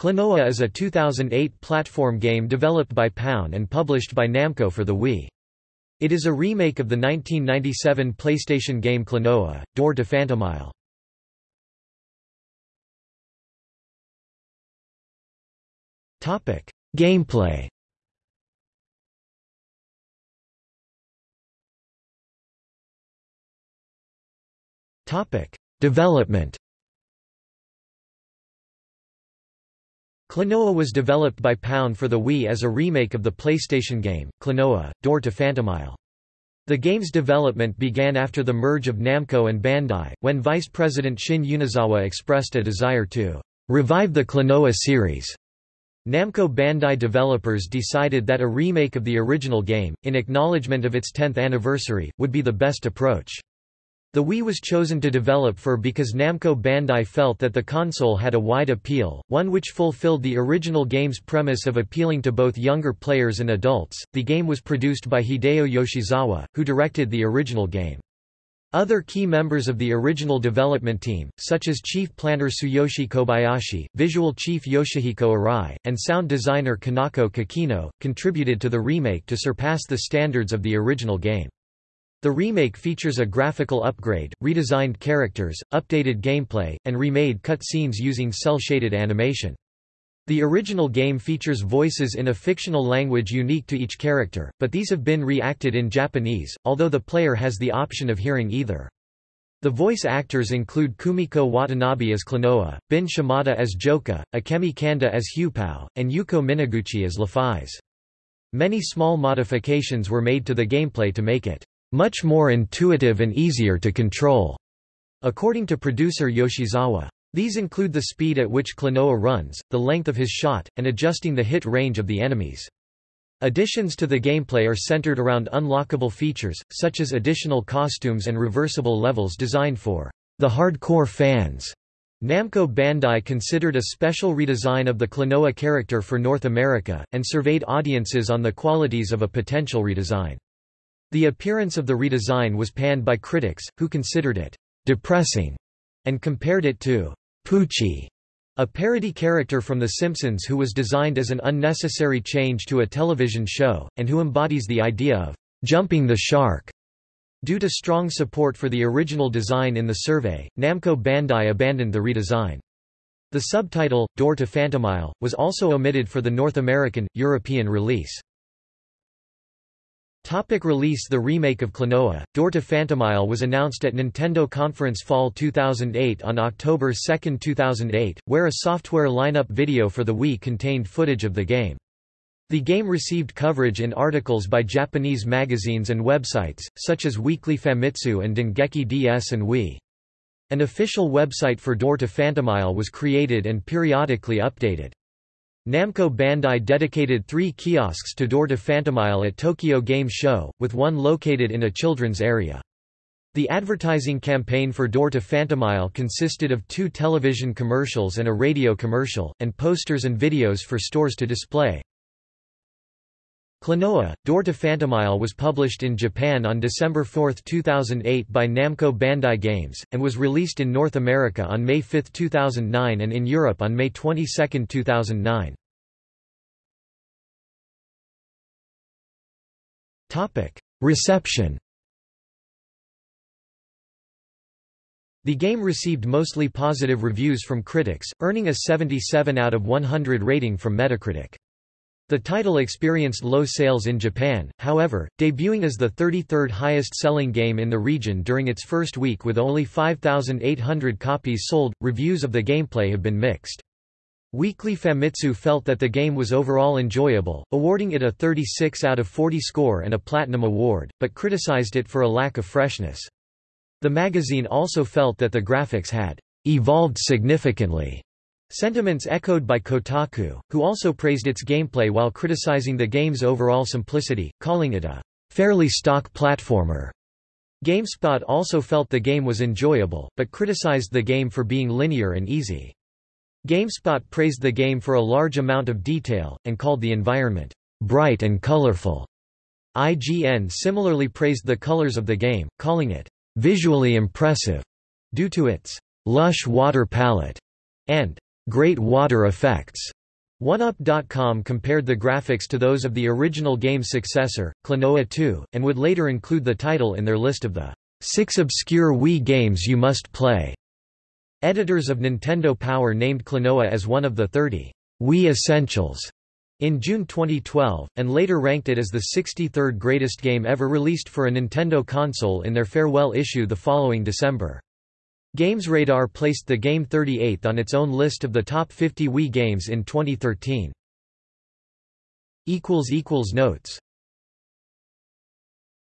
Klonoa is a 2008 platform game developed by Pound and published by Namco for the Wii. It is a remake of the 1997 PlayStation game Klonoa, Door to Phantomile. Gameplay Development Klonoa was developed by Pound for the Wii as a remake of the PlayStation game, Klonoa, Door to Phantomile. The game's development began after the merge of Namco and Bandai, when Vice President Shin Unozawa expressed a desire to revive the Klonoa series. Namco Bandai developers decided that a remake of the original game, in acknowledgement of its 10th anniversary, would be the best approach. The Wii was chosen to develop for because Namco Bandai felt that the console had a wide appeal, one which fulfilled the original game's premise of appealing to both younger players and adults. The game was produced by Hideo Yoshizawa, who directed the original game. Other key members of the original development team, such as chief planner Tsuyoshi Kobayashi, visual chief Yoshihiko Arai, and sound designer Kanako Kakino, contributed to the remake to surpass the standards of the original game. The remake features a graphical upgrade, redesigned characters, updated gameplay, and remade cutscenes using cel-shaded animation. The original game features voices in a fictional language unique to each character, but these have been re-acted in Japanese, although the player has the option of hearing either. The voice actors include Kumiko Watanabe as Klonoa, Bin Shimada as Joka, Akemi Kanda as Huepow, and Yuko Minaguchi as Lephise. Many small modifications were made to the gameplay to make it much more intuitive and easier to control, according to producer Yoshizawa. These include the speed at which Klonoa runs, the length of his shot, and adjusting the hit range of the enemies. Additions to the gameplay are centered around unlockable features, such as additional costumes and reversible levels designed for the hardcore fans. Namco Bandai considered a special redesign of the Klonoa character for North America, and surveyed audiences on the qualities of a potential redesign. The appearance of the redesign was panned by critics, who considered it depressing and compared it to Poochie, a parody character from The Simpsons who was designed as an unnecessary change to a television show, and who embodies the idea of jumping the shark. Due to strong support for the original design in the survey, Namco Bandai abandoned the redesign. The subtitle, Door to Phantomile, was also omitted for the North American, European release. Topic release The remake of Klonoa, Door to Phantomile was announced at Nintendo Conference Fall 2008 on October 2, 2008, where a software lineup video for the Wii contained footage of the game. The game received coverage in articles by Japanese magazines and websites, such as Weekly Famitsu and Dengeki DS and Wii. An official website for Door to Phantomile was created and periodically updated. Namco Bandai dedicated three kiosks to Door to Phantomile at Tokyo Game Show, with one located in a children's area. The advertising campaign for Door to Phantomile consisted of two television commercials and a radio commercial, and posters and videos for stores to display. Klonoa, Door to Phantomile was published in Japan on December 4, 2008 by Namco Bandai Games, and was released in North America on May 5, 2009 and in Europe on May 22, 2009. Reception The game received mostly positive reviews from critics, earning a 77 out of 100 rating from Metacritic. The title experienced low sales in Japan, however, debuting as the 33rd highest-selling game in the region during its first week with only 5,800 copies sold. Reviews of the gameplay have been mixed. Weekly Famitsu felt that the game was overall enjoyable, awarding it a 36 out of 40 score and a Platinum Award, but criticized it for a lack of freshness. The magazine also felt that the graphics had evolved significantly Sentiments echoed by Kotaku, who also praised its gameplay while criticizing the game's overall simplicity, calling it a fairly stock platformer. GameSpot also felt the game was enjoyable, but criticized the game for being linear and easy. GameSpot praised the game for a large amount of detail, and called the environment bright and colorful. IGN similarly praised the colors of the game, calling it visually impressive due to its lush water palette and great water effects. 1UP.com compared the graphics to those of the original game's successor, Klonoa 2, and would later include the title in their list of the six obscure Wii games you must play. Editors of Nintendo Power named Klonoa as one of the 30 Wii Essentials in June 2012, and later ranked it as the 63rd greatest game ever released for a Nintendo console in their farewell issue the following December. GamesRadar placed the game 38th on its own list of the top 50 Wii games in 2013. Notes